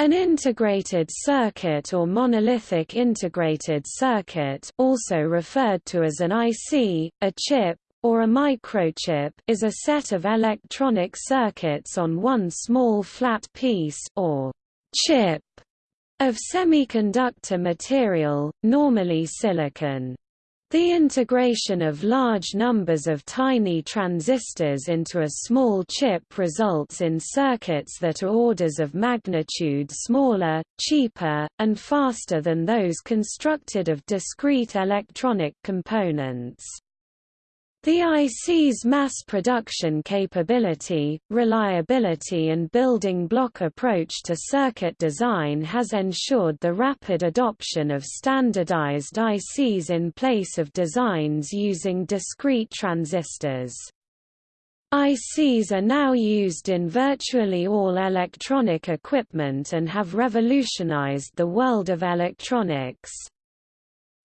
An integrated circuit or monolithic integrated circuit also referred to as an IC, a chip, or a microchip is a set of electronic circuits on one small flat piece or chip of semiconductor material, normally silicon. The integration of large numbers of tiny transistors into a small chip results in circuits that are orders of magnitude smaller, cheaper, and faster than those constructed of discrete electronic components. The IC's mass production capability, reliability and building block approach to circuit design has ensured the rapid adoption of standardized ICs in place of designs using discrete transistors. ICs are now used in virtually all electronic equipment and have revolutionized the world of electronics.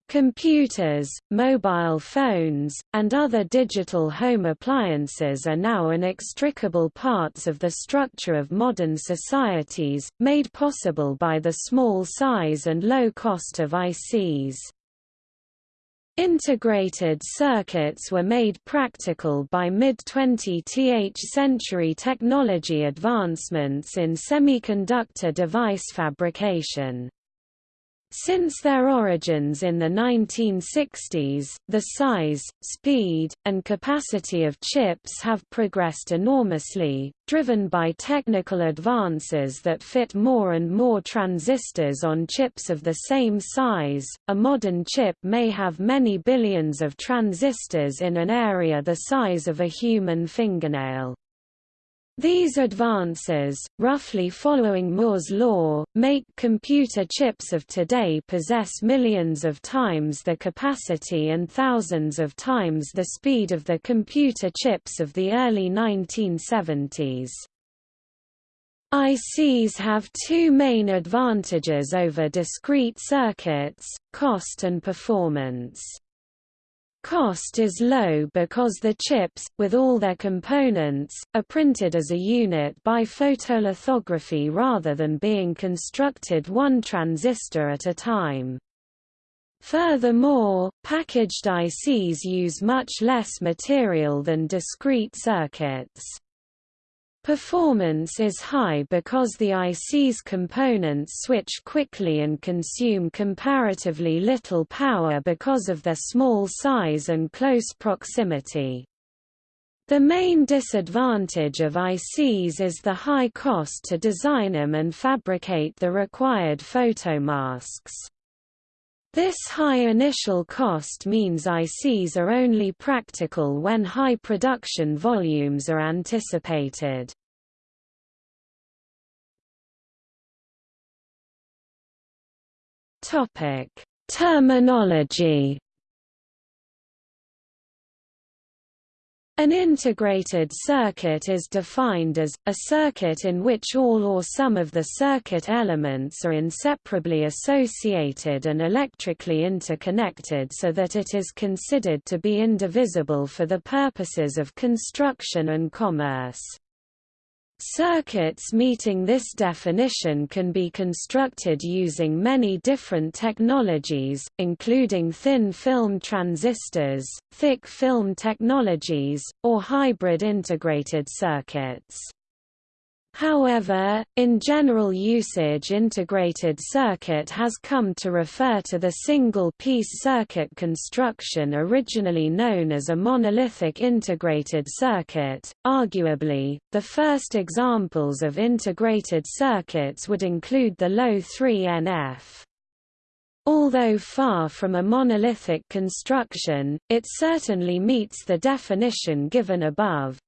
Computers, mobile phones, and other digital home appliances are now inextricable parts of the structure of modern societies, made possible by the small size and low cost of ICs. Integrated circuits were made practical by mid-20th century technology advancements in semiconductor device fabrication. Since their origins in the 1960s, the size, speed, and capacity of chips have progressed enormously, driven by technical advances that fit more and more transistors on chips of the same size. A modern chip may have many billions of transistors in an area the size of a human fingernail. These advances, roughly following Moore's law, make computer chips of today possess millions of times the capacity and thousands of times the speed of the computer chips of the early 1970s. ICs have two main advantages over discrete circuits, cost and performance. Cost is low because the chips, with all their components, are printed as a unit by photolithography rather than being constructed one transistor at a time. Furthermore, packaged ICs use much less material than discrete circuits. Performance is high because the IC's components switch quickly and consume comparatively little power because of their small size and close proximity. The main disadvantage of ICs is the high cost to design them and fabricate the required photomasks. This high initial cost means ICs are only practical when high production volumes are anticipated. Terminology An integrated circuit is defined as, a circuit in which all or some of the circuit elements are inseparably associated and electrically interconnected so that it is considered to be indivisible for the purposes of construction and commerce. Circuits meeting this definition can be constructed using many different technologies, including thin film transistors, thick film technologies, or hybrid integrated circuits. However, in general usage integrated circuit has come to refer to the single-piece circuit construction originally known as a monolithic integrated circuit. Arguably, the first examples of integrated circuits would include the Loewe 3NF. Although far from a monolithic construction, it certainly meets the definition given above.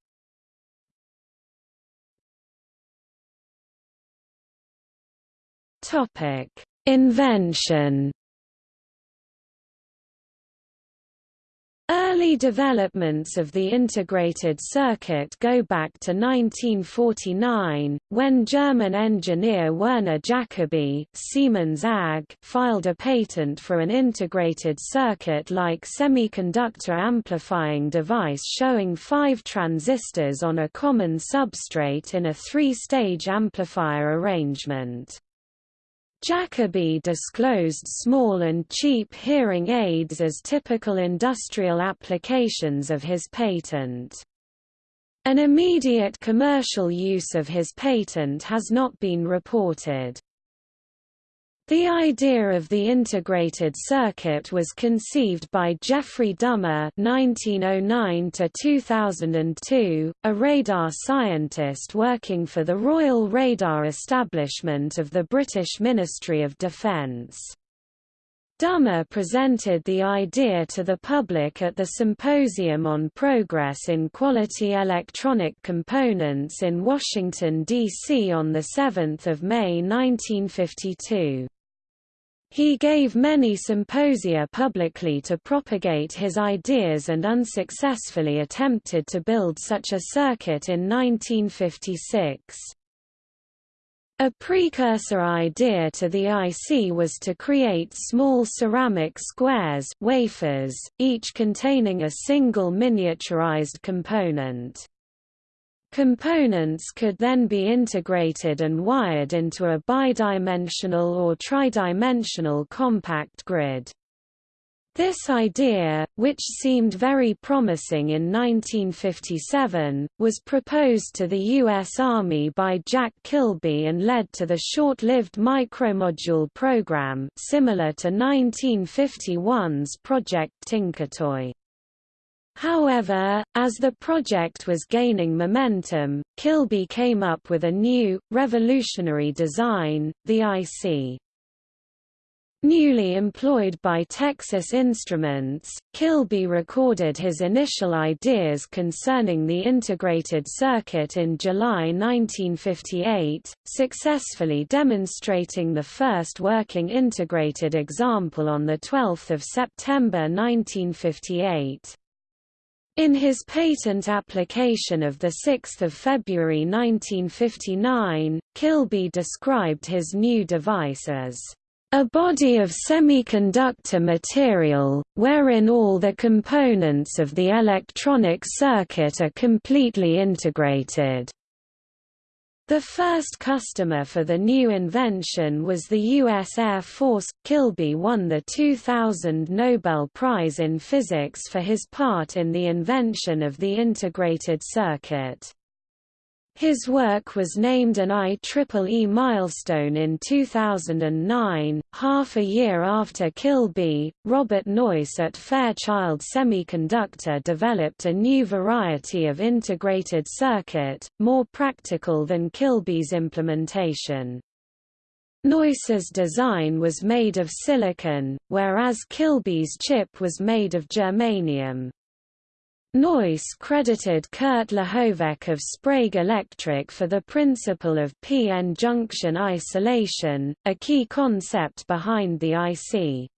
Topic: Invention. Early developments of the integrated circuit go back to 1949, when German engineer Werner Jacobi Siemens AG filed a patent for an integrated circuit-like semiconductor amplifying device showing five transistors on a common substrate in a three-stage amplifier arrangement. Jacobi disclosed small and cheap hearing aids as typical industrial applications of his patent. An immediate commercial use of his patent has not been reported. The idea of the integrated circuit was conceived by Geoffrey Dummer (1909–2002), a radar scientist working for the Royal Radar Establishment of the British Ministry of Defence. Dummer presented the idea to the public at the Symposium on Progress in Quality Electronic Components in Washington, D.C. on 7 May 1952. He gave many symposia publicly to propagate his ideas and unsuccessfully attempted to build such a circuit in 1956. A precursor idea to the IC was to create small ceramic squares wafers, each containing a single miniaturized component. Components could then be integrated and wired into a bidimensional or tridimensional compact grid. This idea, which seemed very promising in 1957, was proposed to the U.S. Army by Jack Kilby and led to the short-lived micromodule program similar to 1951's Project Tinkertoy. However, as the project was gaining momentum, Kilby came up with a new, revolutionary design, the IC. Newly employed by Texas Instruments, Kilby recorded his initial ideas concerning the integrated circuit in July 1958, successfully demonstrating the first working integrated example on 12 September 1958. In his patent application of 6 February 1959, Kilby described his new device as a body of semiconductor material, wherein all the components of the electronic circuit are completely integrated. The first customer for the new invention was the U.S. Air Force. Kilby won the 2000 Nobel Prize in Physics for his part in the invention of the integrated circuit. His work was named an IEEE milestone in 2009. Half a year after Kilby, Robert Noyce at Fairchild Semiconductor developed a new variety of integrated circuit, more practical than Kilby's implementation. Noyce's design was made of silicon, whereas Kilby's chip was made of germanium. Noyce credited Kurt Lehovec of Sprague Electric for the principle of p-n junction isolation, a key concept behind the IC.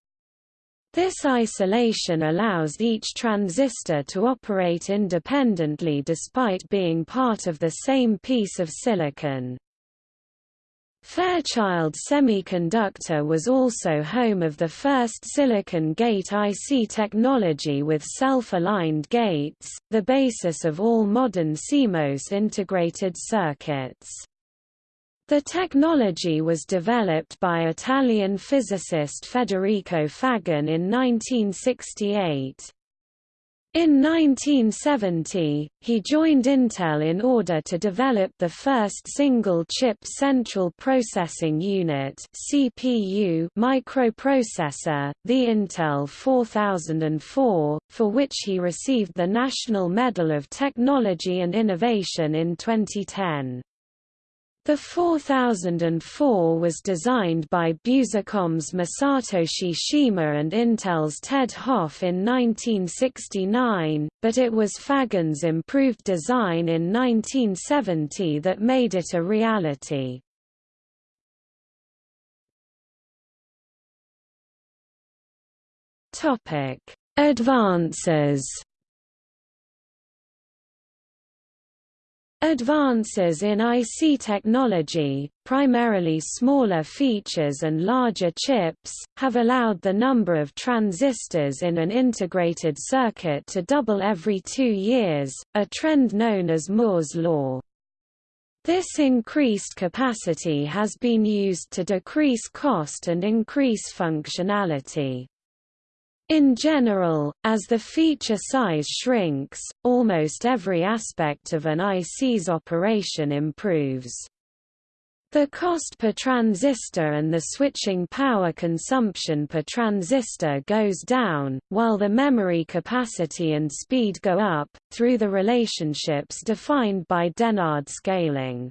This isolation allows each transistor to operate independently despite being part of the same piece of silicon. Fairchild Semiconductor was also home of the first silicon gate IC technology with self-aligned gates, the basis of all modern CMOS integrated circuits. The technology was developed by Italian physicist Federico Faggin in 1968. In 1970, he joined Intel in order to develop the first single-chip central processing unit (CPU) microprocessor, the Intel 4004, for which he received the National Medal of Technology and Innovation in 2010. The 4004 was designed by Busicom's Masatoshi Shima and Intel's Ted Hoff in 1969, but it was Faggin's improved design in 1970 that made it a reality. Advances Advances in IC technology, primarily smaller features and larger chips, have allowed the number of transistors in an integrated circuit to double every two years, a trend known as Moore's law. This increased capacity has been used to decrease cost and increase functionality. In general, as the feature size shrinks, almost every aspect of an IC's operation improves. The cost per transistor and the switching power consumption per transistor goes down, while the memory capacity and speed go up, through the relationships defined by Dennard scaling.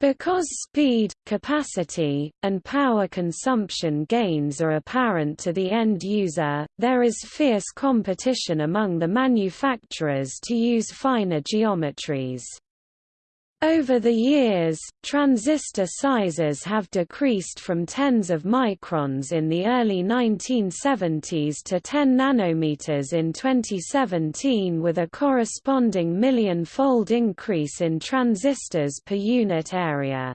Because speed, capacity, and power consumption gains are apparent to the end user, there is fierce competition among the manufacturers to use finer geometries. Over the years, transistor sizes have decreased from tens of microns in the early 1970s to 10 nanometers in 2017 with a corresponding million-fold increase in transistors per unit area.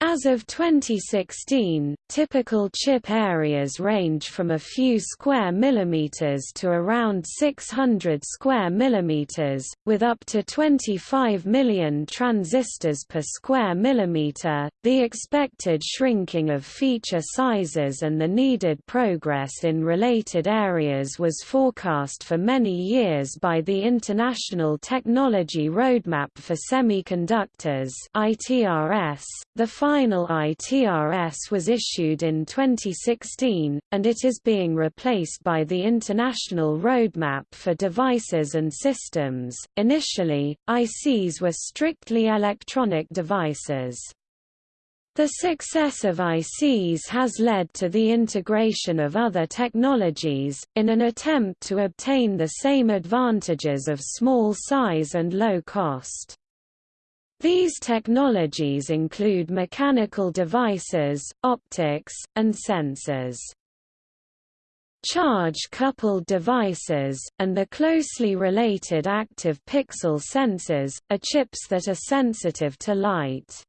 As of 2016, typical chip areas range from a few square millimeters to around 600 square millimeters, with up to 25 million transistors per square millimeter. The expected shrinking of feature sizes and the needed progress in related areas was forecast for many years by the International Technology Roadmap for Semiconductors (ITRS). The final ITRS was issued in 2016, and it is being replaced by the International Roadmap for Devices and Systems. Initially, ICs were strictly electronic devices. The success of ICs has led to the integration of other technologies, in an attempt to obtain the same advantages of small size and low cost. These technologies include mechanical devices, optics, and sensors. Charge-coupled devices, and the closely related active pixel sensors, are chips that are sensitive to light.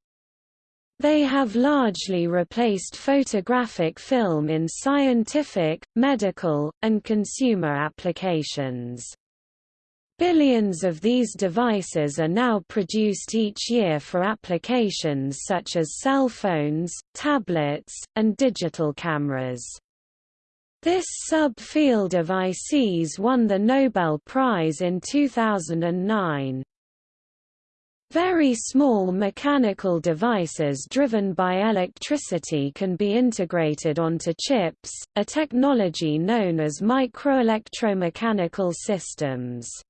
They have largely replaced photographic film in scientific, medical, and consumer applications. Billions of these devices are now produced each year for applications such as cell phones, tablets, and digital cameras. This sub-field of ICs won the Nobel Prize in 2009. Very small mechanical devices driven by electricity can be integrated onto chips, a technology known as microelectromechanical systems.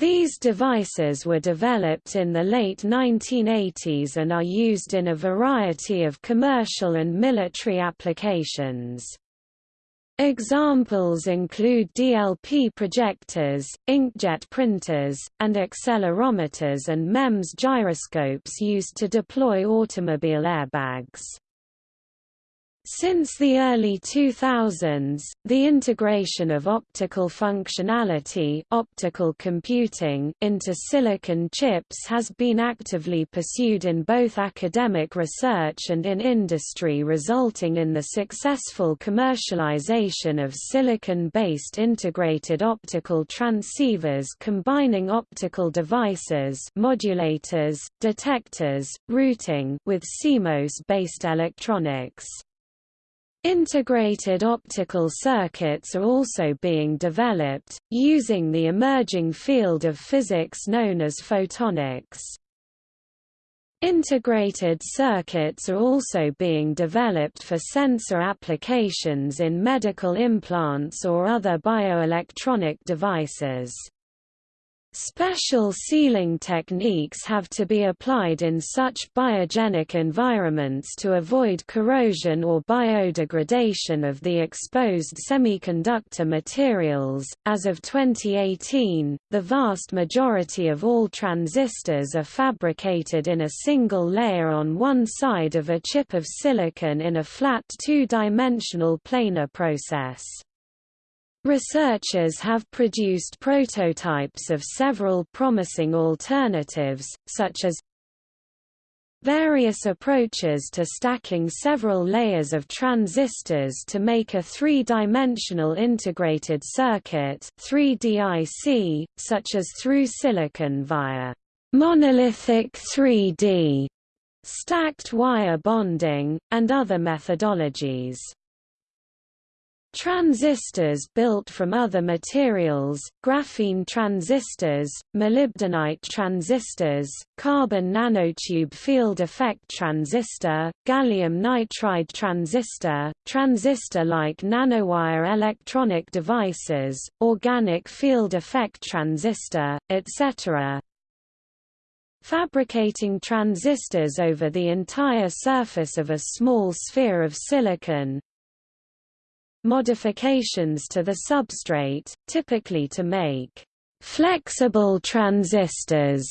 These devices were developed in the late 1980s and are used in a variety of commercial and military applications. Examples include DLP projectors, inkjet printers, and accelerometers and MEMS gyroscopes used to deploy automobile airbags. Since the early 2000s, the integration of optical functionality optical computing into silicon chips has been actively pursued in both academic research and in industry resulting in the successful commercialization of silicon-based integrated optical transceivers combining optical devices modulators, detectors, routing with CMOS-based electronics. Integrated optical circuits are also being developed, using the emerging field of physics known as photonics. Integrated circuits are also being developed for sensor applications in medical implants or other bioelectronic devices. Special sealing techniques have to be applied in such biogenic environments to avoid corrosion or biodegradation of the exposed semiconductor materials. As of 2018, the vast majority of all transistors are fabricated in a single layer on one side of a chip of silicon in a flat two-dimensional planar process. Researchers have produced prototypes of several promising alternatives, such as various approaches to stacking several layers of transistors to make a three-dimensional integrated circuit 3DIC, such as through silicon via monolithic 3D, stacked wire bonding, and other methodologies. Transistors built from other materials, graphene transistors, molybdenite transistors, carbon nanotube field effect transistor, gallium nitride transistor, transistor-like nanowire electronic devices, organic field effect transistor, etc. Fabricating transistors over the entire surface of a small sphere of silicon, modifications to the substrate, typically to make flexible transistors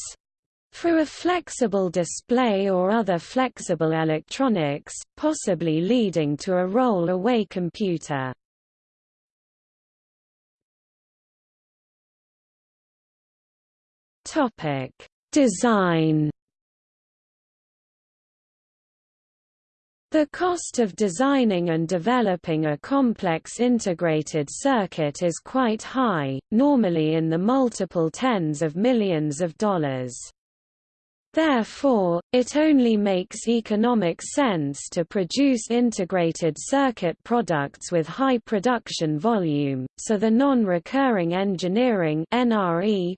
for a flexible display or other flexible electronics, possibly leading to a roll-away computer. Topic: Design The cost of designing and developing a complex integrated circuit is quite high, normally in the multiple tens of millions of dollars. Therefore, it only makes economic sense to produce integrated circuit products with high production volume, so the non-recurring engineering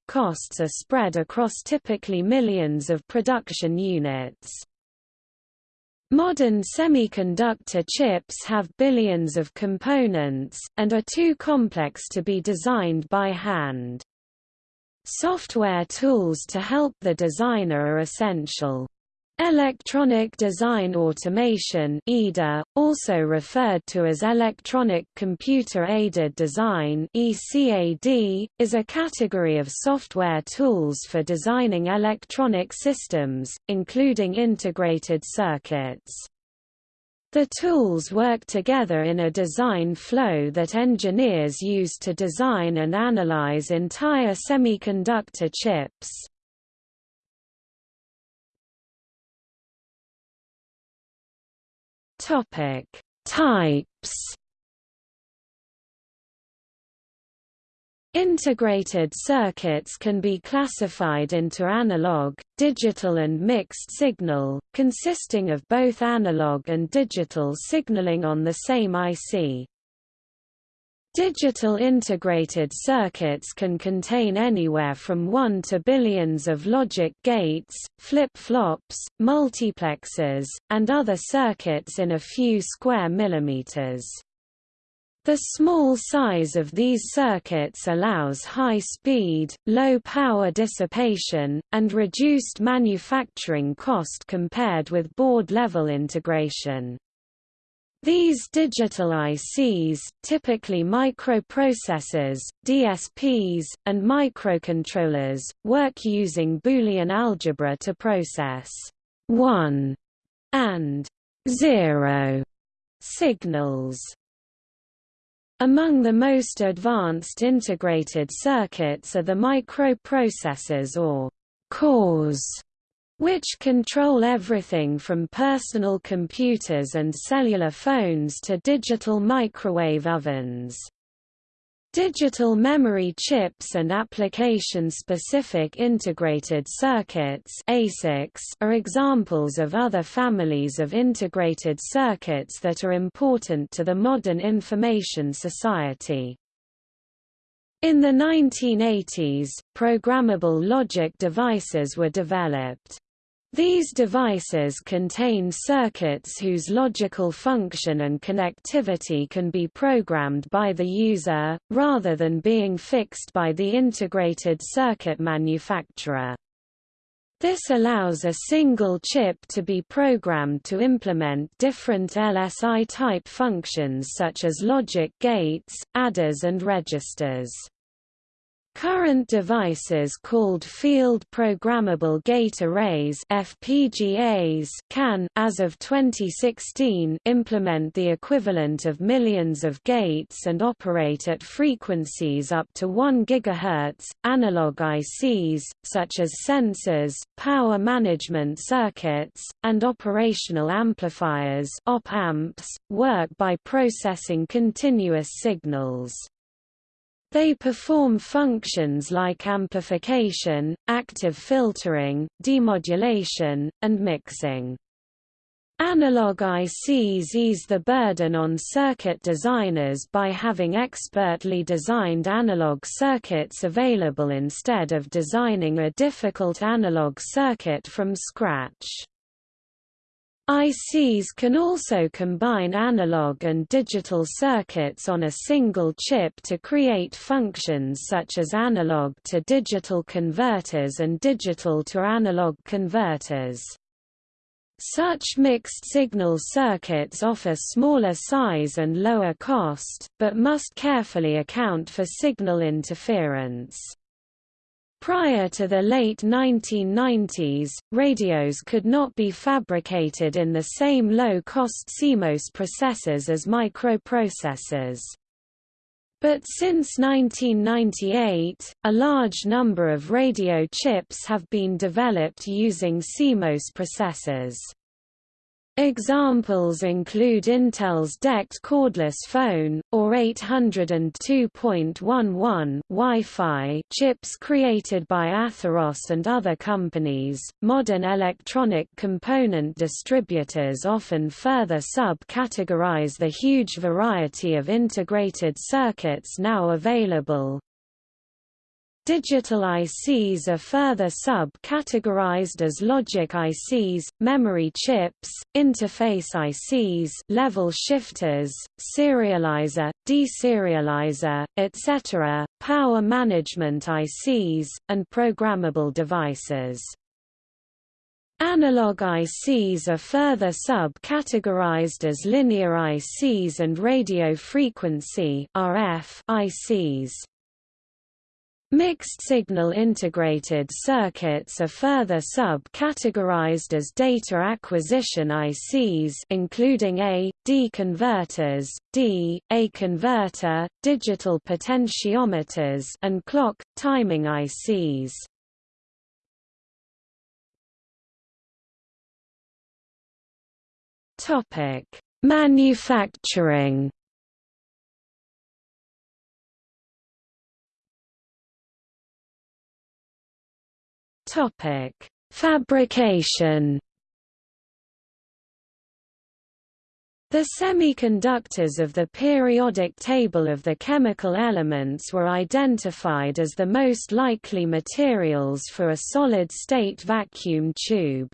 costs are spread across typically millions of production units. Modern semiconductor chips have billions of components, and are too complex to be designed by hand. Software tools to help the designer are essential. Electronic Design Automation EDA, also referred to as Electronic Computer Aided Design ECAD, is a category of software tools for designing electronic systems, including integrated circuits. The tools work together in a design flow that engineers use to design and analyze entire semiconductor chips. Topic: Types. Integrated circuits can be classified into analog, digital and mixed signal, consisting of both analog and digital signaling on the same IC. Digital integrated circuits can contain anywhere from 1 to billions of logic gates, flip-flops, multiplexers, and other circuits in a few square millimeters. The small size of these circuits allows high speed, low power dissipation, and reduced manufacturing cost compared with board-level integration. These digital ICs, typically microprocessors, DSPs, and microcontrollers, work using Boolean algebra to process 1 and 0 signals. Among the most advanced integrated circuits are the microprocessors or cores which control everything from personal computers and cellular phones to digital microwave ovens. Digital memory chips and application-specific integrated circuits ASICs are examples of other families of integrated circuits that are important to the modern information society. In the 1980s, programmable logic devices were developed. These devices contain circuits whose logical function and connectivity can be programmed by the user, rather than being fixed by the integrated circuit manufacturer. This allows a single chip to be programmed to implement different LSI-type functions such as logic gates, adders and registers. Current devices called Field Programmable Gate Arrays FPGAs can, as of 2016, implement the equivalent of millions of gates and operate at frequencies up to 1 GHz. Analog ICs, such as sensors, power management circuits, and operational amplifiers op-amps, work by processing continuous signals. They perform functions like amplification, active filtering, demodulation, and mixing. Analog ICs ease the burden on circuit designers by having expertly designed analog circuits available instead of designing a difficult analog circuit from scratch. ICs can also combine analog and digital circuits on a single chip to create functions such as analog to digital converters and digital to analog converters. Such mixed-signal circuits offer smaller size and lower cost, but must carefully account for signal interference. Prior to the late 1990s, radios could not be fabricated in the same low-cost CMOS processors as microprocessors. But since 1998, a large number of radio chips have been developed using CMOS processors. Examples include Intel's DECT cordless phone, or 802.11 Wi-Fi chips created by Atheros and other companies. Modern electronic component distributors often further sub-categorize the huge variety of integrated circuits now available, Digital ICs are further sub-categorized as logic ICs, memory chips, interface ICs level shifters, serializer, deserializer, etc., power management ICs, and programmable devices. Analog ICs are further sub-categorized as linear ICs and radio frequency RF ICs. Mixed-signal integrated circuits are further sub-categorized as data acquisition ICs including A, D converters, D, A converter, digital potentiometers and clock, timing ICs. Manufacturing Topic: Fabrication. The semiconductors of the periodic table of the chemical elements were identified as the most likely materials for a solid-state vacuum tube.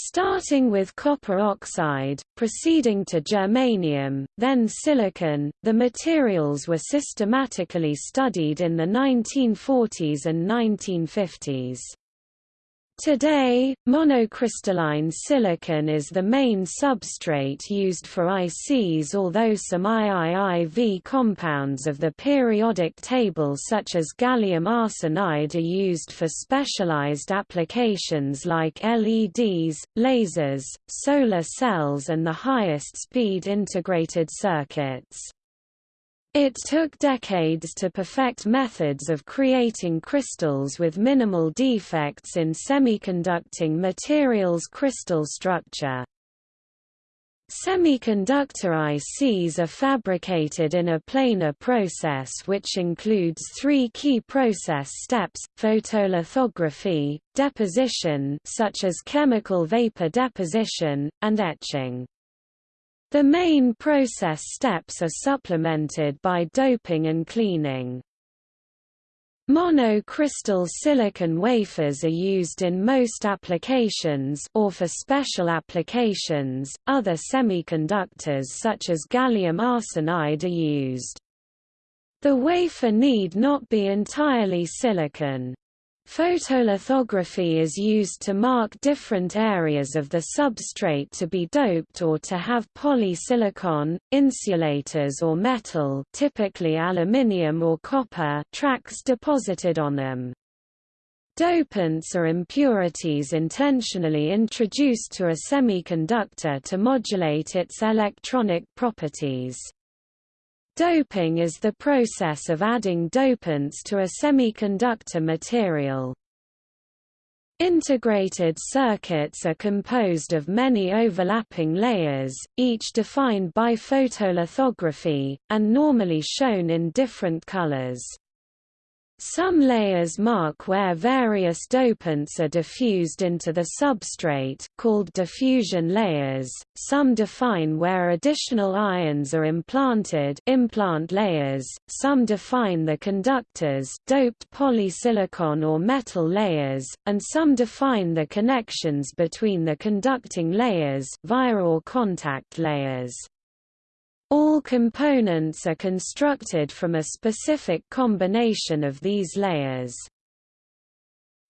Starting with copper oxide, proceeding to germanium, then silicon, the materials were systematically studied in the 1940s and 1950s. Today, monocrystalline silicon is the main substrate used for ICs although some IIIV compounds of the periodic table such as gallium arsenide are used for specialized applications like LEDs, lasers, solar cells and the highest speed integrated circuits. It took decades to perfect methods of creating crystals with minimal defects in semiconducting materials crystal structure. Semiconductor ICs are fabricated in a planar process which includes three key process steps, photolithography, deposition such as chemical vapor deposition, and etching. The main process steps are supplemented by doping and cleaning. Monocrystal silicon wafers are used in most applications or for special applications, other semiconductors such as gallium arsenide are used. The wafer need not be entirely silicon. Photolithography is used to mark different areas of the substrate to be doped or to have polysilicon, insulators or metal typically aluminium or copper tracks deposited on them. Dopants are impurities intentionally introduced to a semiconductor to modulate its electronic properties. Doping is the process of adding dopants to a semiconductor material. Integrated circuits are composed of many overlapping layers, each defined by photolithography, and normally shown in different colors. Some layers mark where various dopants are diffused into the substrate called diffusion layers, some define where additional ions are implanted implant layers, some define the conductors doped polysilicon or metal layers, and some define the connections between the conducting layers via or contact layers. All components are constructed from a specific combination of these layers.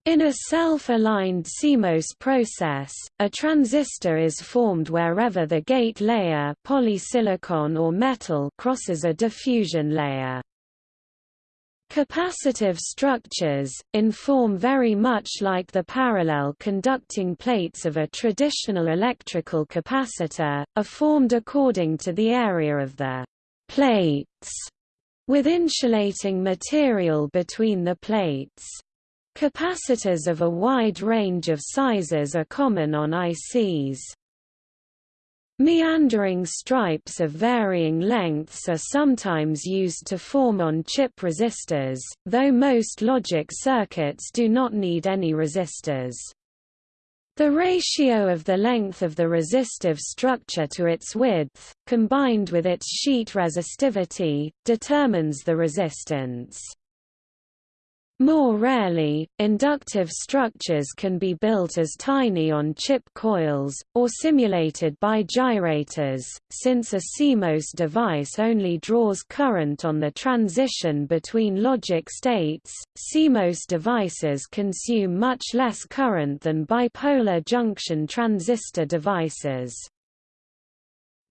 In a self-aligned CMOS process, a transistor is formed wherever the gate layer polysilicon or metal crosses a diffusion layer. Capacitive structures, in form very much like the parallel conducting plates of a traditional electrical capacitor, are formed according to the area of the plates, with insulating material between the plates. Capacitors of a wide range of sizes are common on ICs. Meandering stripes of varying lengths are sometimes used to form on-chip resistors, though most logic circuits do not need any resistors. The ratio of the length of the resistive structure to its width, combined with its sheet resistivity, determines the resistance. More rarely, inductive structures can be built as tiny on-chip coils, or simulated by gyrators, since a CMOS device only draws current on the transition between logic states. CMOS devices consume much less current than bipolar junction transistor devices.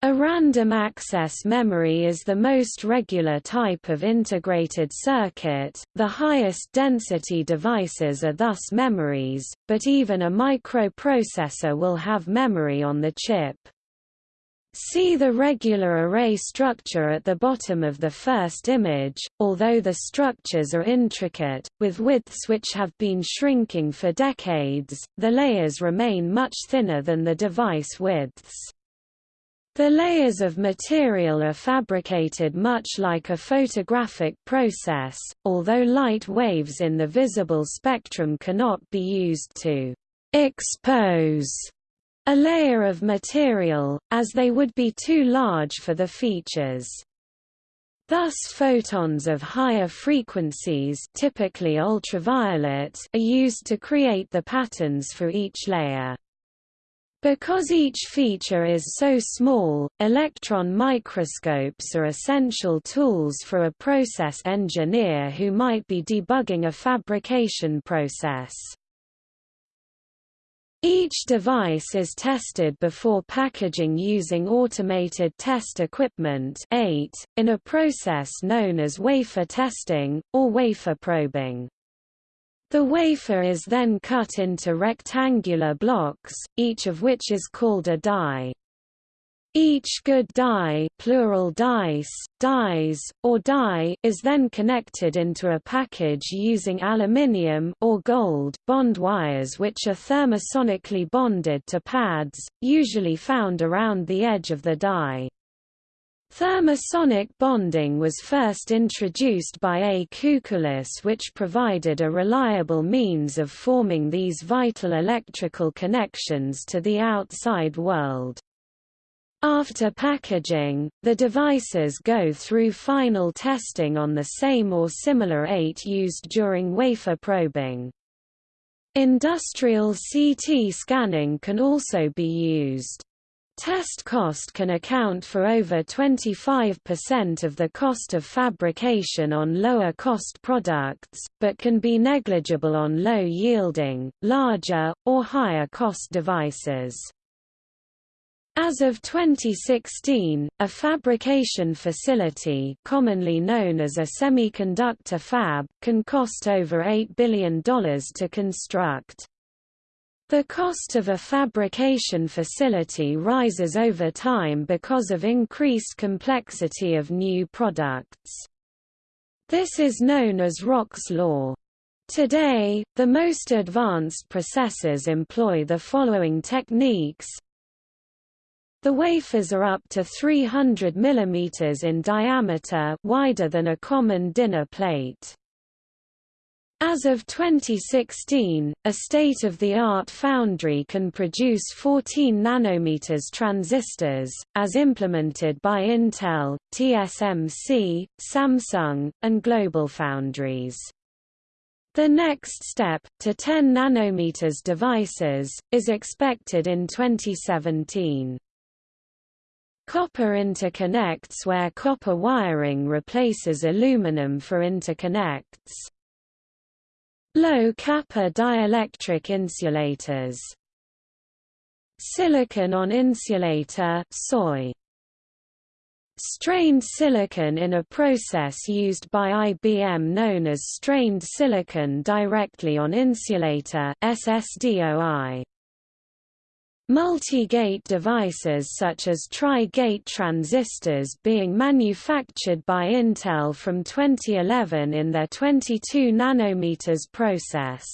A random access memory is the most regular type of integrated circuit. The highest density devices are thus memories, but even a microprocessor will have memory on the chip. See the regular array structure at the bottom of the first image, although the structures are intricate, with widths which have been shrinking for decades, the layers remain much thinner than the device widths. The layers of material are fabricated much like a photographic process, although light waves in the visible spectrum cannot be used to expose a layer of material, as they would be too large for the features. Thus photons of higher frequencies typically ultraviolet are used to create the patterns for each layer. Because each feature is so small, electron microscopes are essential tools for a process engineer who might be debugging a fabrication process. Each device is tested before packaging using automated test equipment ATE, in a process known as wafer testing, or wafer probing. The wafer is then cut into rectangular blocks, each of which is called a die. Each good die, plural dice, dies, or die is then connected into a package using aluminium or gold bond wires which are thermosonically bonded to pads, usually found around the edge of the die. Thermosonic bonding was first introduced by A. Coucoulas which provided a reliable means of forming these vital electrical connections to the outside world. After packaging, the devices go through final testing on the same or similar ATE used during wafer probing. Industrial CT scanning can also be used. Test cost can account for over 25% of the cost of fabrication on lower-cost products, but can be negligible on low-yielding, larger, or higher-cost devices. As of 2016, a fabrication facility commonly known as a semiconductor fab can cost over $8 billion to construct. The cost of a fabrication facility rises over time because of increased complexity of new products. This is known as Rock's law. Today, the most advanced processors employ the following techniques. The wafers are up to 300 mm in diameter wider than a common dinner plate. As of 2016, a state-of-the-art foundry can produce 14 nanometers transistors, as implemented by Intel, TSMC, Samsung, and GlobalFoundries. The next step, to 10 nanometers devices, is expected in 2017. Copper interconnects where copper wiring replaces aluminum for interconnects. Low kappa dielectric insulators Silicon on insulator SOI Strained silicon in a process used by IBM known as strained silicon directly on insulator SSDOI. Multi-gate devices such as tri-gate transistors being manufactured by Intel from 2011 in their 22 nanometers process.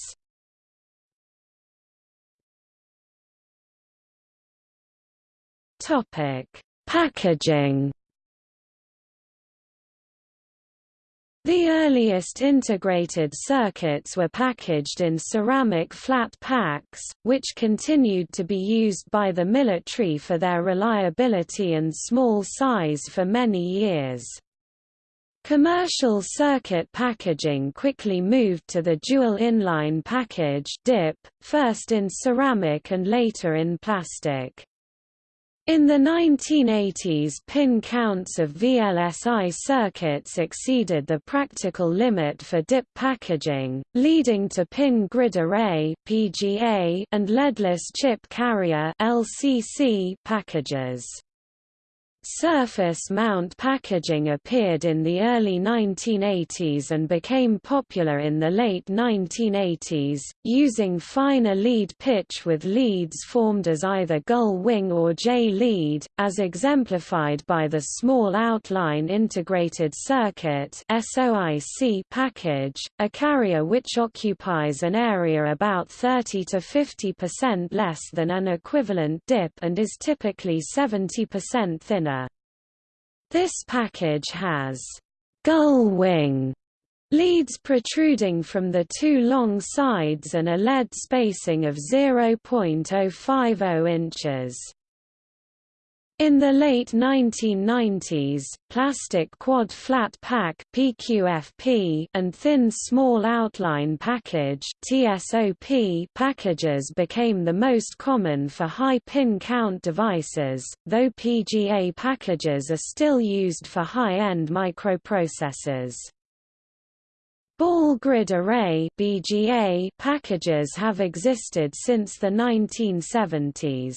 Topic: Packaging The earliest integrated circuits were packaged in ceramic flat packs, which continued to be used by the military for their reliability and small size for many years. Commercial circuit packaging quickly moved to the dual inline package DIP, first in ceramic and later in plastic. In the 1980s pin counts of VLSI circuits exceeded the practical limit for DIP packaging, leading to pin grid array and leadless chip carrier packages. Surface mount packaging appeared in the early 1980s and became popular in the late 1980s, using finer lead pitch with leads formed as either gull wing or J lead, as exemplified by the Small Outline Integrated Circuit package, a carrier which occupies an area about 30 to 50% less than an equivalent dip and is typically 70% thinner. This package has gull wing leads protruding from the two long sides and a lead spacing of 0.050 inches. In the late 1990s, plastic quad flat pack (PQFP) and thin small outline package (TSOP) packages became the most common for high pin count devices, though PGA packages are still used for high-end microprocessors. Ball grid array (BGA) packages have existed since the 1970s.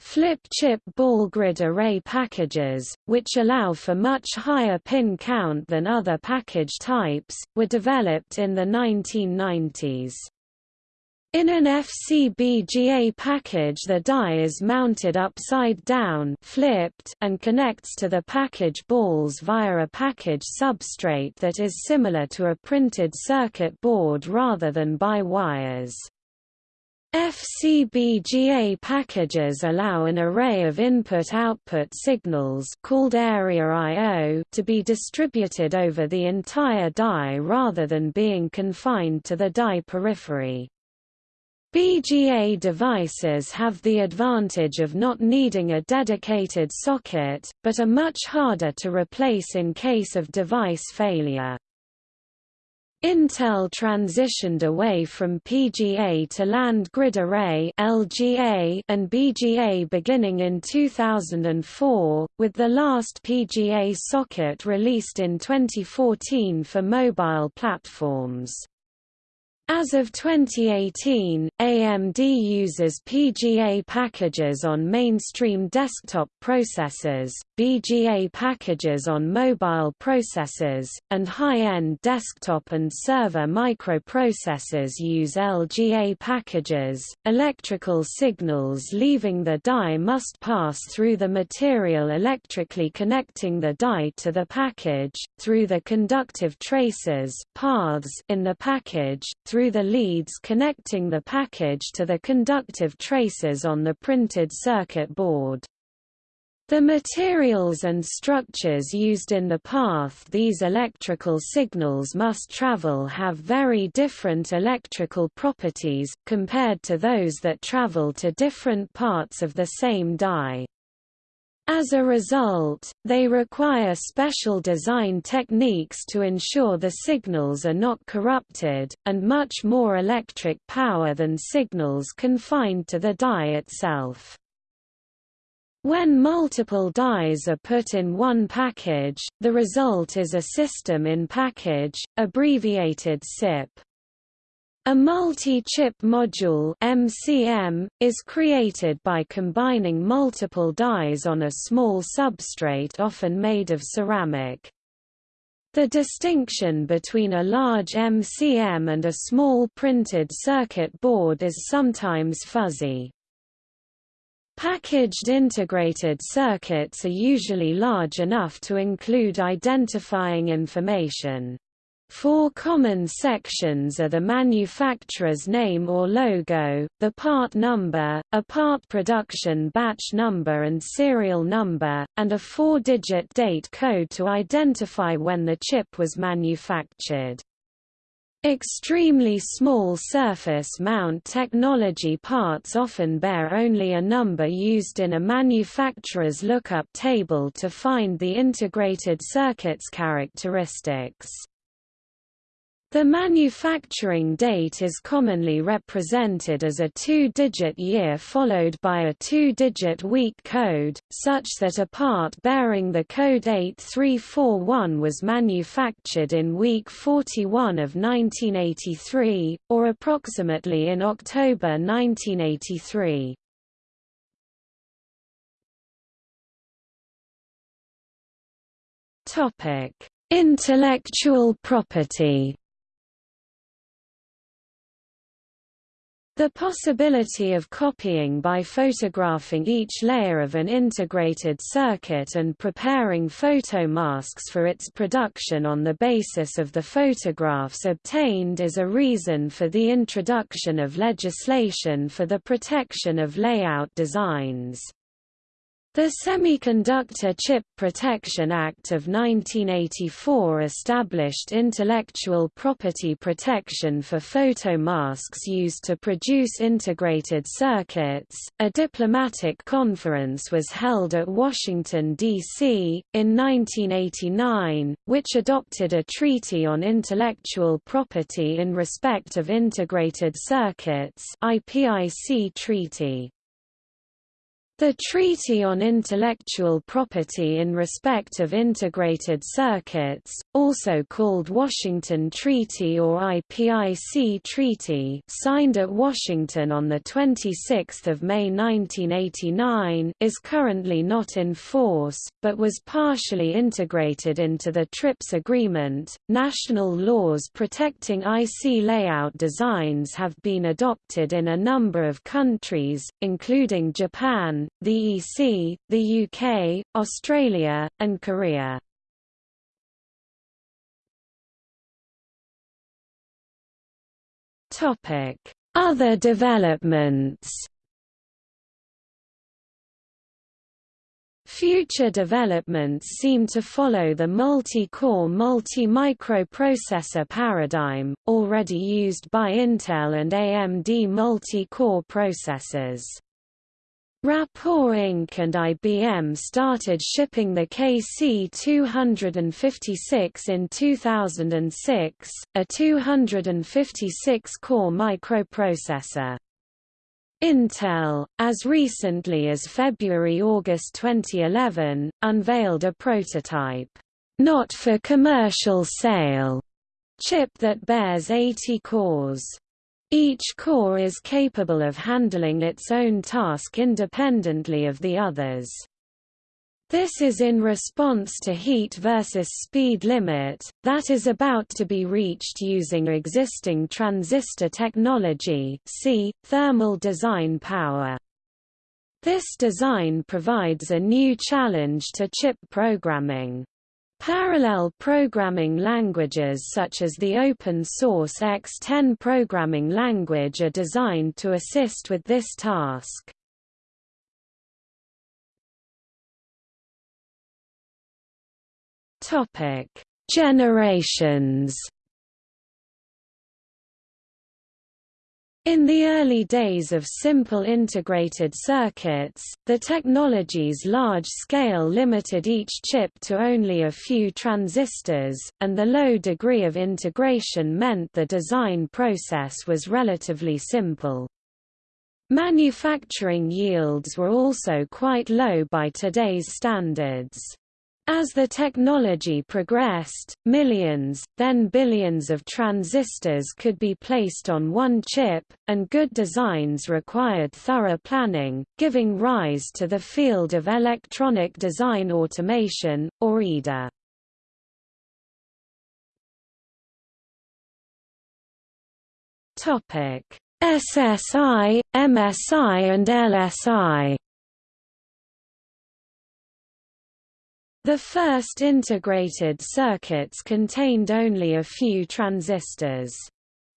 Flip-chip ball grid array packages, which allow for much higher pin count than other package types, were developed in the 1990s. In an FCBGA package the die is mounted upside down flipped and connects to the package balls via a package substrate that is similar to a printed circuit board rather than by wires. FCBGA packages allow an array of input-output signals called area I.O. to be distributed over the entire die rather than being confined to the die periphery. BGA devices have the advantage of not needing a dedicated socket, but are much harder to replace in case of device failure. Intel transitioned away from PGA to Land Grid Array (LGA) and BGA beginning in 2004, with the last PGA socket released in 2014 for mobile platforms. As of 2018, AMD uses PGA packages on mainstream desktop processors, BGA packages on mobile processors, and high-end desktop and server microprocessors use LGA packages. Electrical signals leaving the die must pass through the material electrically connecting the die to the package, through the conductive traces paths in the package, through through the leads connecting the package to the conductive traces on the printed circuit board. The materials and structures used in the path these electrical signals must travel have very different electrical properties, compared to those that travel to different parts of the same die. As a result, they require special design techniques to ensure the signals are not corrupted, and much more electric power than signals confined to the die itself. When multiple dies are put in one package, the result is a system in package, abbreviated SIP. A multi-chip module MCM, is created by combining multiple dies on a small substrate often made of ceramic. The distinction between a large MCM and a small printed circuit board is sometimes fuzzy. Packaged integrated circuits are usually large enough to include identifying information. Four common sections are the manufacturer's name or logo, the part number, a part production batch number and serial number, and a four-digit date code to identify when the chip was manufactured. Extremely small surface mount technology parts often bear only a number used in a manufacturer's lookup table to find the integrated circuit's characteristics. The manufacturing date is commonly represented as a two-digit year followed by a two-digit week code, such that a part bearing the code 8341 was manufactured in week 41 of 1983, or approximately in October 1983. Intellectual property The possibility of copying by photographing each layer of an integrated circuit and preparing photomasks for its production on the basis of the photographs obtained is a reason for the introduction of legislation for the protection of layout designs. The Semiconductor Chip Protection Act of 1984 established intellectual property protection for photomasks used to produce integrated circuits. A diplomatic conference was held at Washington, D.C., in 1989, which adopted a treaty on intellectual property in respect of integrated circuits IPIC treaty. The Treaty on Intellectual Property in Respect of Integrated Circuits, also called Washington Treaty or IPIC Treaty signed at Washington on 26 May 1989 is currently not in force, but was partially integrated into the TRIPS agreement. National laws protecting IC layout designs have been adopted in a number of countries, including Japan, the EC, the UK, Australia, and Korea. Other developments Future developments seem to follow the multi-core multi-microprocessor paradigm, already used by Intel and AMD multi-core processors. Rapport Inc. and IBM started shipping the KC256 in 2006, a 256-core microprocessor. Intel, as recently as February–August 2011, unveiled a prototype, not for commercial sale, chip that bears 80 cores. Each core is capable of handling its own task independently of the others. This is in response to heat versus speed limit, that is about to be reached using existing transistor technology see, thermal design power. This design provides a new challenge to chip programming. Parallel programming languages such as the open-source X10 programming language are designed to assist with this task. Topic: Generations. In the early days of simple integrated circuits, the technology's large scale limited each chip to only a few transistors, and the low degree of integration meant the design process was relatively simple. Manufacturing yields were also quite low by today's standards. As the technology progressed, millions, then billions of transistors could be placed on one chip, and good designs required thorough planning, giving rise to the field of electronic design automation, or EDA. SSI, MSI and LSI The first integrated circuits contained only a few transistors.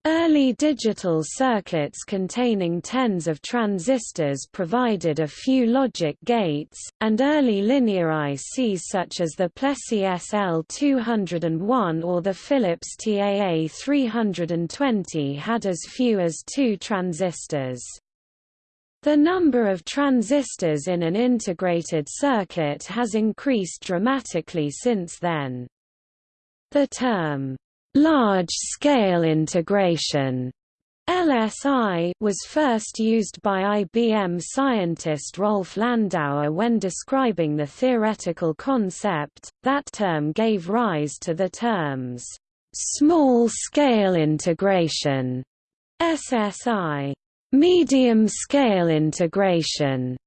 Early digital circuits containing tens of transistors provided a few logic gates, and early linear ICs such as the Plessey SL201 or the Philips TAA320 had as few as two transistors. The number of transistors in an integrated circuit has increased dramatically since then. The term, large-scale integration LSI was first used by IBM scientist Rolf Landauer when describing the theoretical concept. That term gave rise to the terms small-scale integration SSI Medium-scale integration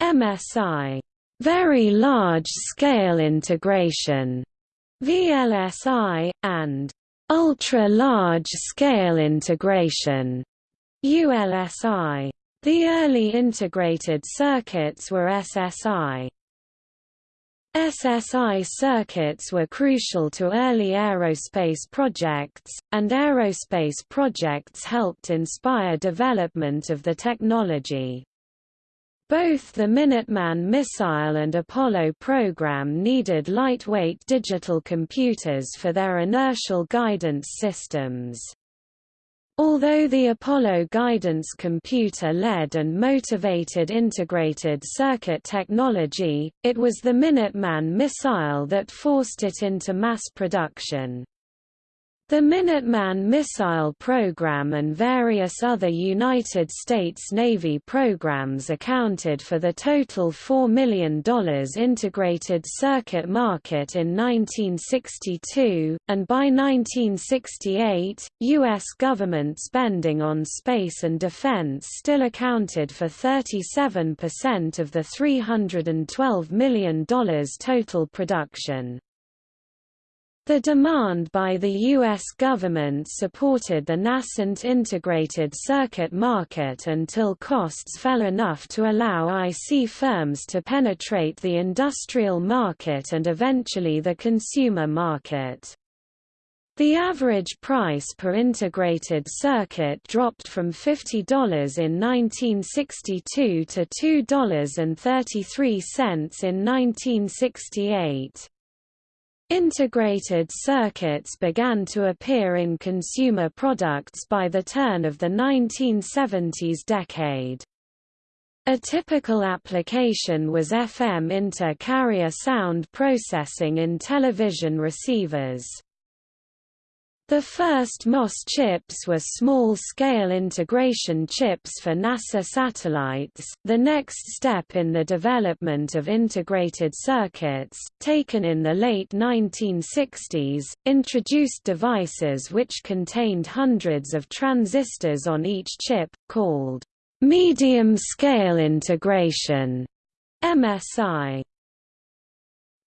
MSI very large-scale integration VLSI, and ultra-large-scale integration ULSI. The early integrated circuits were SSI. SSI circuits were crucial to early aerospace projects, and aerospace projects helped inspire development of the technology. Both the Minuteman missile and Apollo program needed lightweight digital computers for their inertial guidance systems. Although the Apollo guidance computer led and motivated integrated circuit technology, it was the Minuteman missile that forced it into mass production. The Minuteman missile program and various other United States Navy programs accounted for the total $4 million integrated circuit market in 1962, and by 1968, U.S. government spending on space and defense still accounted for 37% of the $312 million total production. The demand by the U.S. government supported the nascent integrated circuit market until costs fell enough to allow IC firms to penetrate the industrial market and eventually the consumer market. The average price per integrated circuit dropped from $50 in 1962 to $2.33 in 1968. Integrated circuits began to appear in consumer products by the turn of the 1970s decade. A typical application was FM inter-carrier sound processing in television receivers. The first MOS chips were small-scale integration chips for NASA satellites. The next step in the development of integrated circuits, taken in the late 1960s, introduced devices which contained hundreds of transistors on each chip, called medium-scale integration (MSI).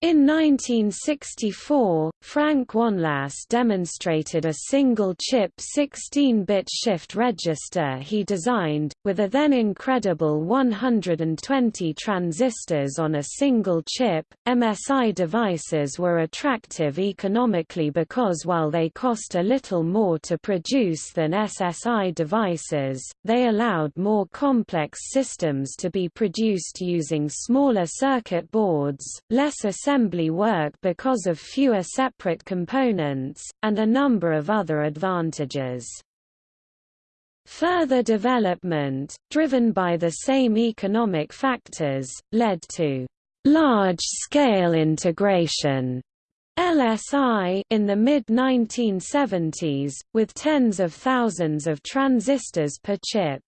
In 1964, Frank Wanlass demonstrated a single-chip 16-bit shift register he designed, with a then incredible 120 transistors on a single chip. MSI devices were attractive economically because while they cost a little more to produce than SSI devices, they allowed more complex systems to be produced using smaller circuit boards, less assembly work because of fewer separate components, and a number of other advantages. Further development, driven by the same economic factors, led to large-scale integration LSI in the mid-1970s, with tens of thousands of transistors per chip.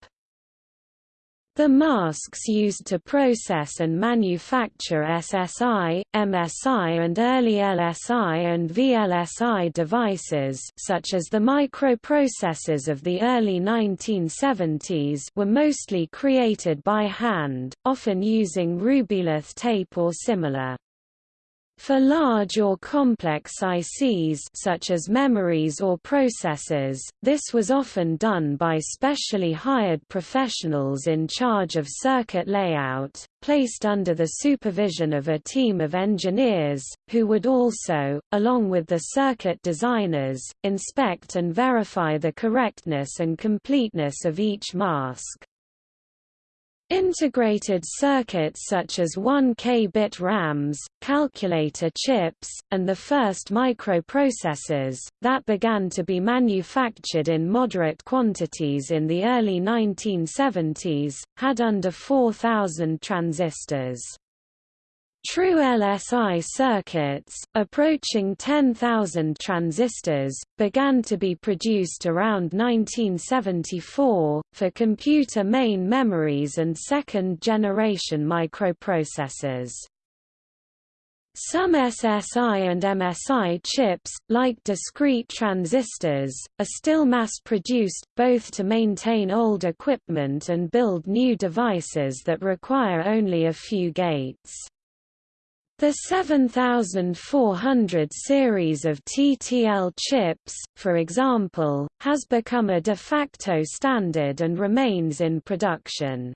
The masks used to process and manufacture SSI, MSI and early LSI and VLSI devices such as the microprocessors of the early 1970s were mostly created by hand, often using rubylith tape or similar. For large or complex ICs such as memories or processors, this was often done by specially hired professionals in charge of circuit layout, placed under the supervision of a team of engineers, who would also, along with the circuit designers, inspect and verify the correctness and completeness of each mask. Integrated circuits such as 1K-bit RAMs, calculator chips, and the first microprocessors, that began to be manufactured in moderate quantities in the early 1970s, had under 4,000 transistors. True LSI circuits, approaching 10,000 transistors, began to be produced around 1974, for computer main memories and second-generation microprocessors. Some SSI and MSI chips, like discrete transistors, are still mass-produced, both to maintain old equipment and build new devices that require only a few gates. The 7400 series of TTL chips, for example, has become a de facto standard and remains in production.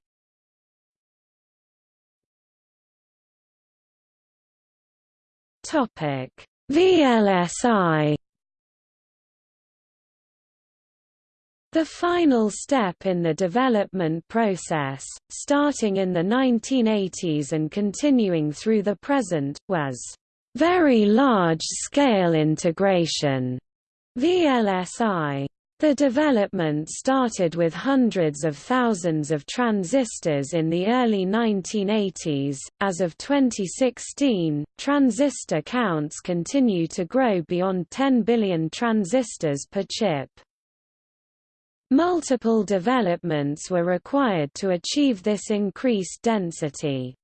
VLSI The final step in the development process, starting in the 1980s and continuing through the present, was very large-scale integration VLSI. The development started with hundreds of thousands of transistors in the early 1980s. As of 2016, transistor counts continue to grow beyond 10 billion transistors per chip. Multiple developments were required to achieve this increased density.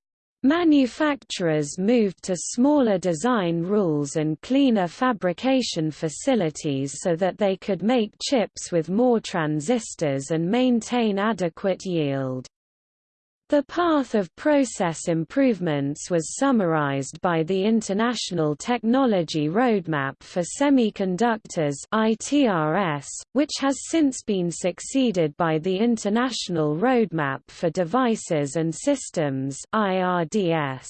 Manufacturers moved to smaller design rules and cleaner fabrication facilities so that they could make chips with more transistors and maintain adequate yield. The path of process improvements was summarized by the International Technology Roadmap for Semiconductors (ITRS), which has since been succeeded by the International Roadmap for Devices and Systems (IRDS).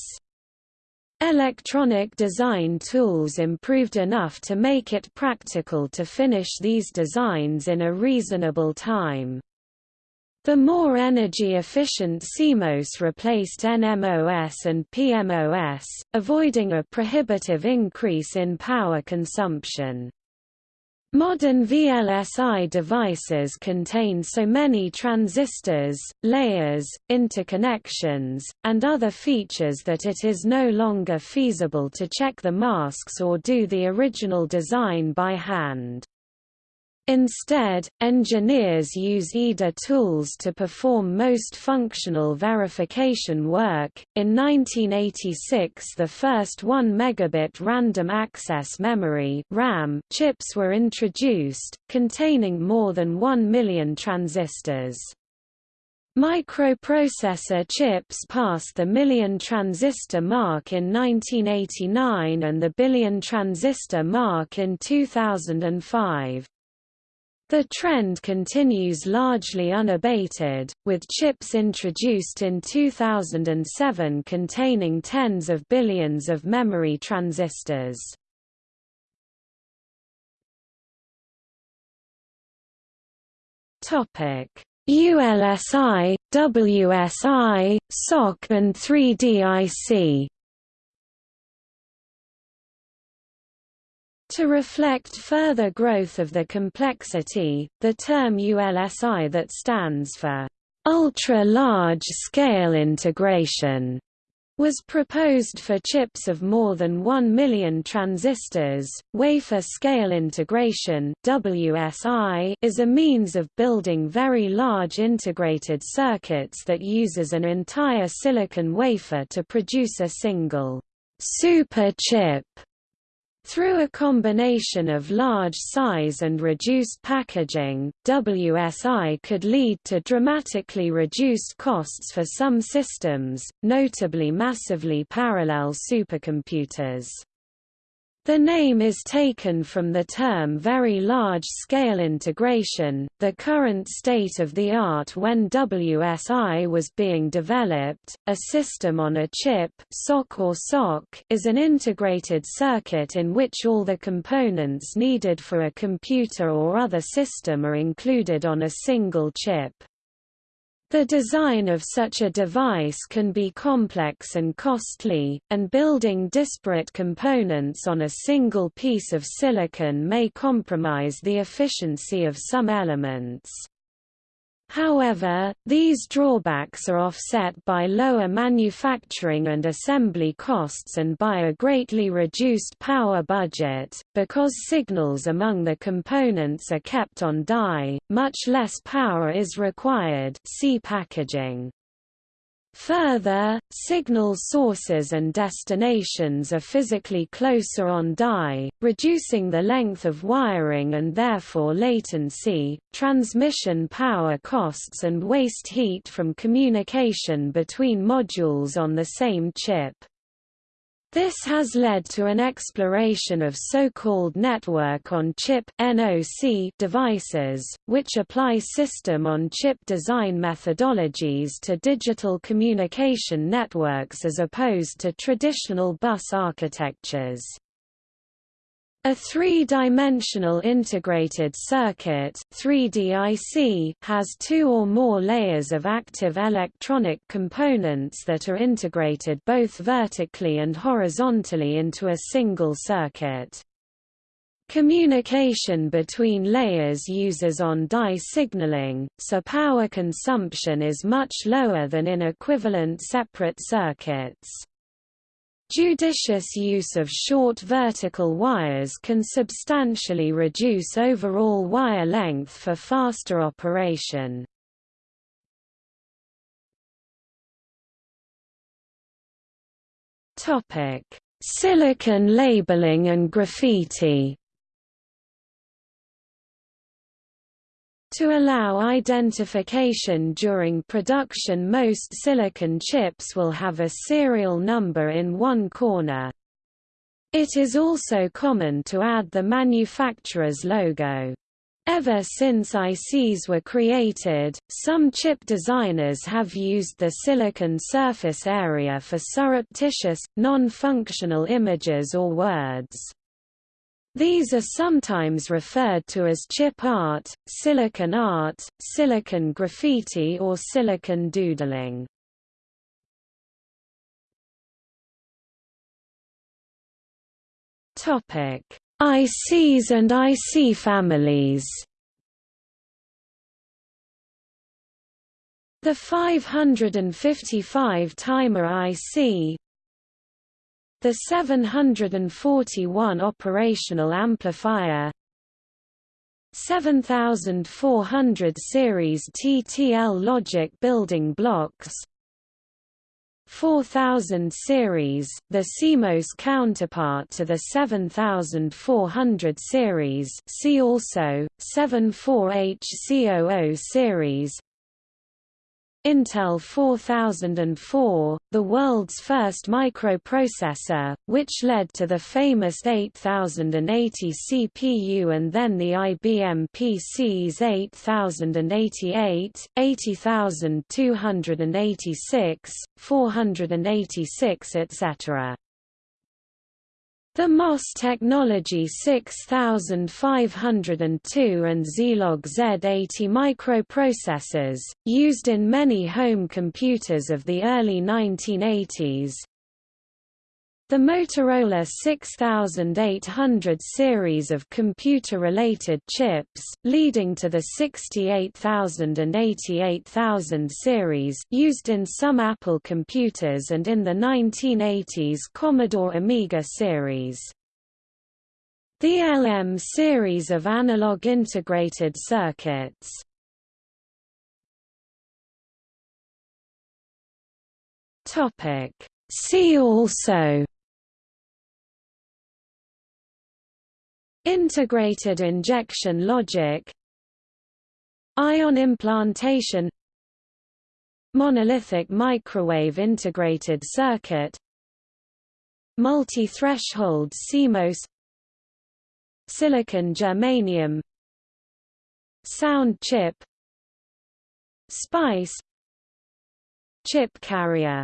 Electronic design tools improved enough to make it practical to finish these designs in a reasonable time. The more energy-efficient CMOS replaced NMOS and PMOS, avoiding a prohibitive increase in power consumption. Modern VLSI devices contain so many transistors, layers, interconnections, and other features that it is no longer feasible to check the masks or do the original design by hand. Instead, engineers use EDA tools to perform most functional verification work. In 1986, the first 1 megabit random access memory (RAM) chips were introduced, containing more than 1 million transistors. Microprocessor chips passed the million transistor mark in 1989 and the billion transistor mark in 2005. The trend continues largely unabated, with chips introduced in 2007 containing tens of billions of memory transistors. Topic: ULSI, WSI, SOC and 3DIC To reflect further growth of the complexity, the term ULSI that stands for ultra-large scale integration was proposed for chips of more than 1 million transistors. Wafer scale integration (WSI) is a means of building very large integrated circuits that uses an entire silicon wafer to produce a single super chip through a combination of large size and reduced packaging, WSI could lead to dramatically reduced costs for some systems, notably massively parallel supercomputers. The name is taken from the term very large-scale integration, the current state of the art when WSI was being developed. A system on a chip SOC or SOC is an integrated circuit in which all the components needed for a computer or other system are included on a single chip. The design of such a device can be complex and costly, and building disparate components on a single piece of silicon may compromise the efficiency of some elements. However, these drawbacks are offset by lower manufacturing and assembly costs and by a greatly reduced power budget. Because signals among the components are kept on die, much less power is required. See packaging. Further, signal sources and destinations are physically closer on die, reducing the length of wiring and therefore latency, transmission power costs and waste heat from communication between modules on the same chip. This has led to an exploration of so-called network-on-chip devices, which apply system-on-chip design methodologies to digital communication networks as opposed to traditional bus architectures. A three-dimensional integrated circuit 3DIC has two or more layers of active electronic components that are integrated both vertically and horizontally into a single circuit. Communication between layers uses on-die signaling, so power consumption is much lower than in equivalent separate circuits. Judicious use of short vertical wires can substantially reduce overall wire length for faster operation. Topic: Silicon labeling and graffiti To allow identification during production most silicon chips will have a serial number in one corner. It is also common to add the manufacturer's logo. Ever since ICs were created, some chip designers have used the silicon surface area for surreptitious, non-functional images or words. These are sometimes referred to as chip art, silicon art, silicon graffiti or silicon doodling. Topic: ICs and IC families. The 555 timer IC, the 741 operational amplifier 7400 series TTL logic building blocks 4000 series, the CMOS counterpart to the 7400 series see also, 74HC00 series Intel 4004, the world's first microprocessor, which led to the famous 8080 CPU and then the IBM PCs 8088, 80286, 486 etc. The MOS Technology 6502 and Zilog Z80 microprocessors, used in many home computers of the early 1980s, the Motorola 6800 series of computer-related chips, leading to the 68000 and 88000 series used in some Apple computers and in the 1980s Commodore Amiga series. The LM series of analog integrated circuits. See also Integrated injection logic Ion implantation Monolithic microwave integrated circuit Multi-threshold CMOS Silicon germanium Sound chip SPICE Chip carrier